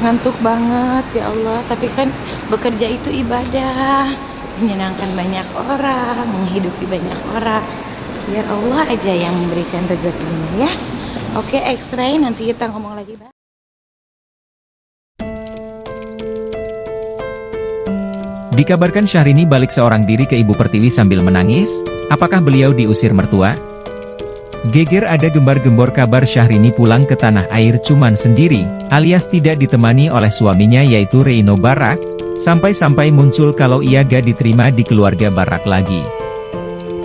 ngantuk banget ya Allah. Tapi kan bekerja itu ibadah. Menyenangkan banyak orang menghidupi banyak orang. Biar Allah aja yang memberikan rezekinya ya. Oke ekstra nanti kita ngomong lagi Bang. Dikabarkan Syahrini balik seorang diri ke Ibu Pertiwi sambil menangis, apakah beliau diusir mertua? Geger ada gembar-gembor kabar Syahrini pulang ke tanah air cuman sendiri, alias tidak ditemani oleh suaminya yaitu Reino Barak, sampai-sampai muncul kalau ia gak diterima di keluarga Barak lagi.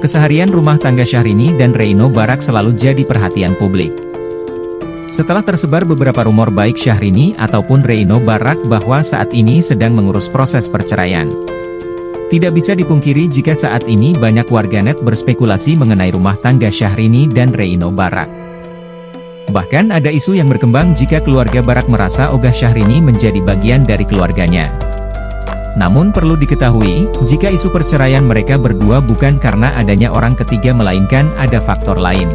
Keseharian rumah tangga Syahrini dan Reino Barak selalu jadi perhatian publik. Setelah tersebar beberapa rumor baik Syahrini ataupun Reino Barak bahwa saat ini sedang mengurus proses perceraian. Tidak bisa dipungkiri jika saat ini banyak warganet berspekulasi mengenai rumah tangga Syahrini dan Reino Barak. Bahkan ada isu yang berkembang jika keluarga Barak merasa ogah Syahrini menjadi bagian dari keluarganya. Namun perlu diketahui, jika isu perceraian mereka berdua bukan karena adanya orang ketiga melainkan ada faktor lain.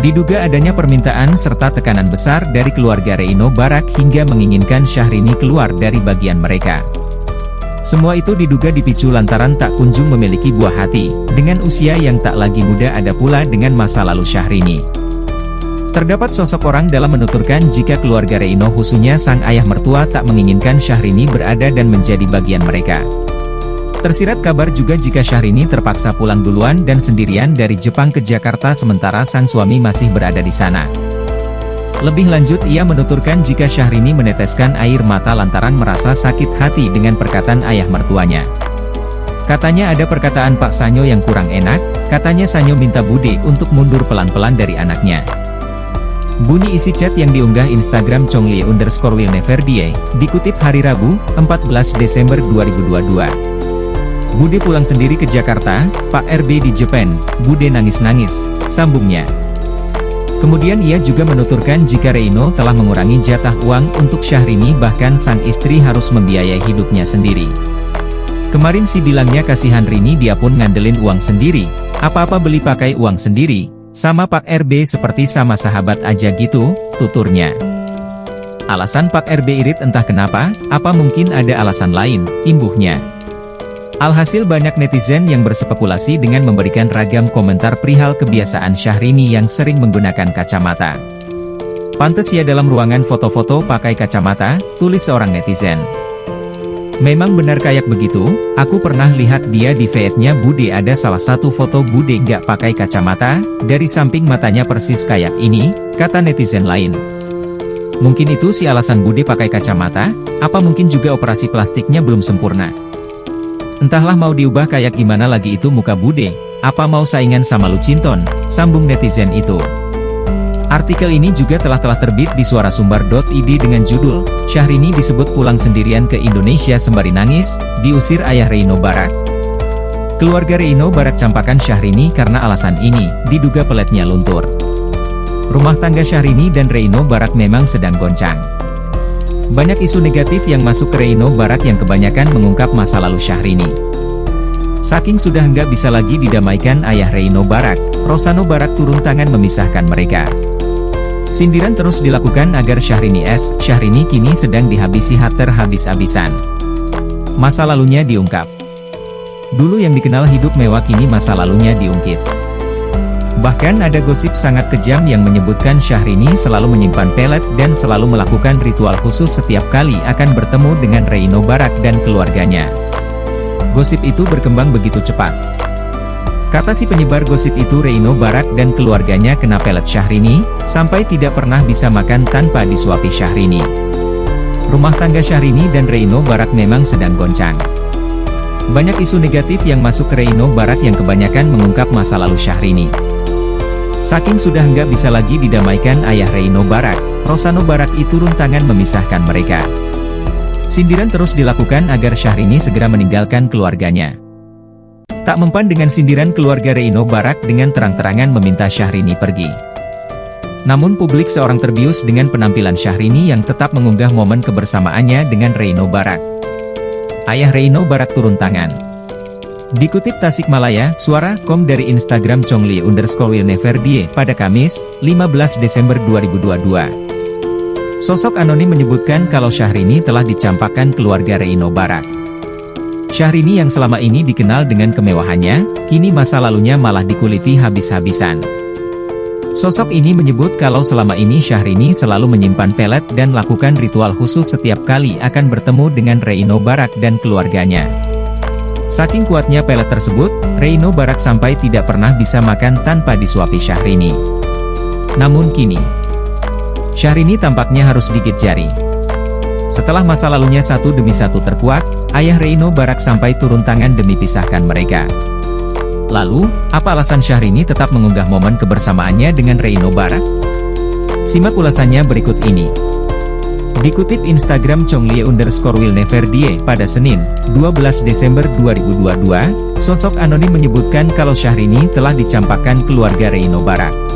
Diduga adanya permintaan serta tekanan besar dari keluarga Reino Barak hingga menginginkan Syahrini keluar dari bagian mereka. Semua itu diduga dipicu lantaran tak kunjung memiliki buah hati, dengan usia yang tak lagi muda ada pula dengan masa lalu Syahrini. Terdapat sosok orang dalam menuturkan jika keluarga Reino khususnya sang ayah mertua tak menginginkan Syahrini berada dan menjadi bagian mereka. Tersirat kabar juga jika Syahrini terpaksa pulang duluan dan sendirian dari Jepang ke Jakarta sementara sang suami masih berada di sana. Lebih lanjut ia menuturkan jika Syahrini meneteskan air mata lantaran merasa sakit hati dengan perkataan ayah mertuanya. Katanya ada perkataan Pak Sanyo yang kurang enak, katanya Sanyo minta Bude untuk mundur pelan-pelan dari anaknya. Bunyi isi chat yang diunggah Instagram Chonglie underscore will never die, dikutip hari Rabu, 14 Desember 2022. Bude pulang sendiri ke Jakarta, Pak RB di Jepang, Bude nangis-nangis, sambungnya. Kemudian ia juga menuturkan jika Reino telah mengurangi jatah uang untuk Syahrini bahkan sang istri harus membiayai hidupnya sendiri. Kemarin si bilangnya kasihan Rini dia pun ngandelin uang sendiri, apa-apa beli pakai uang sendiri, sama Pak RB seperti sama sahabat aja gitu, tuturnya. Alasan Pak RB irit entah kenapa, apa mungkin ada alasan lain, imbuhnya. Alhasil banyak netizen yang berspekulasi dengan memberikan ragam komentar perihal kebiasaan Syahrini yang sering menggunakan kacamata. Pantes ya dalam ruangan foto-foto pakai kacamata, tulis seorang netizen. Memang benar kayak begitu, aku pernah lihat dia di feednya Bude ada salah satu foto Bude gak pakai kacamata, dari samping matanya persis kayak ini, kata netizen lain. Mungkin itu si alasan Bude pakai kacamata, apa mungkin juga operasi plastiknya belum sempurna. Entahlah mau diubah kayak gimana lagi itu muka bude, apa mau saingan sama Lucinton, sambung netizen itu. Artikel ini juga telah-telah terbit di suarasumber.id dengan judul, Syahrini disebut pulang sendirian ke Indonesia sembari nangis, diusir ayah Reino Barak. Keluarga Reino Barak campakan Syahrini karena alasan ini, diduga peletnya luntur. Rumah tangga Syahrini dan Reino Barak memang sedang goncang. Banyak isu negatif yang masuk ke Reino Barak yang kebanyakan mengungkap masa lalu Syahrini. Saking sudah nggak bisa lagi didamaikan ayah Reino Barak, Rosano Barak turun tangan memisahkan mereka. Sindiran terus dilakukan agar Syahrini S. Syahrini kini sedang dihabisi hater habis-habisan. Masa lalunya diungkap. Dulu yang dikenal hidup mewah kini masa lalunya diungkit. Bahkan ada gosip sangat kejam yang menyebutkan Syahrini selalu menyimpan pelet dan selalu melakukan ritual khusus setiap kali akan bertemu dengan Reino Barak dan keluarganya. Gosip itu berkembang begitu cepat. Kata si penyebar gosip itu Reino Barak dan keluarganya kena pelet Syahrini, sampai tidak pernah bisa makan tanpa disuapi Syahrini. Rumah tangga Syahrini dan Reino Barak memang sedang goncang. Banyak isu negatif yang masuk ke Reino Barak yang kebanyakan mengungkap masa lalu Syahrini. Saking sudah nggak bisa lagi didamaikan ayah Reino Barak, Rosano Barak itu turun tangan memisahkan mereka. Sindiran terus dilakukan agar Syahrini segera meninggalkan keluarganya. Tak mempan dengan sindiran keluarga Reino Barak dengan terang-terangan meminta Syahrini pergi. Namun publik seorang terbius dengan penampilan Syahrini yang tetap mengunggah momen kebersamaannya dengan Reino Barak. Ayah Reino Barak turun tangan. Dikutip Tasikmalaya, suara kom dari Instagram Chongli underscore will never die pada Kamis, 15 Desember 2022. Sosok anonim menyebutkan kalau Syahrini telah dicampakkan keluarga Reino Barak. Syahrini yang selama ini dikenal dengan kemewahannya, kini masa lalunya malah dikuliti habis-habisan. Sosok ini menyebut kalau selama ini Syahrini selalu menyimpan pelet dan lakukan ritual khusus setiap kali akan bertemu dengan Reino Barak dan keluarganya. Saking kuatnya pelet tersebut, Reino Barak sampai tidak pernah bisa makan tanpa disuapi Syahrini. Namun kini, Syahrini tampaknya harus gigit jari. Setelah masa lalunya satu demi satu terkuat, ayah Reino Barak sampai turun tangan demi pisahkan mereka. Lalu, apa alasan Syahrini tetap mengunggah momen kebersamaannya dengan Reino Barak? Simak ulasannya berikut ini. Dikutip Instagram Chonglie underscore will never die pada Senin, 12 Desember 2022, sosok anonim menyebutkan kalau Syahrini telah dicampakkan keluarga Reino Barak.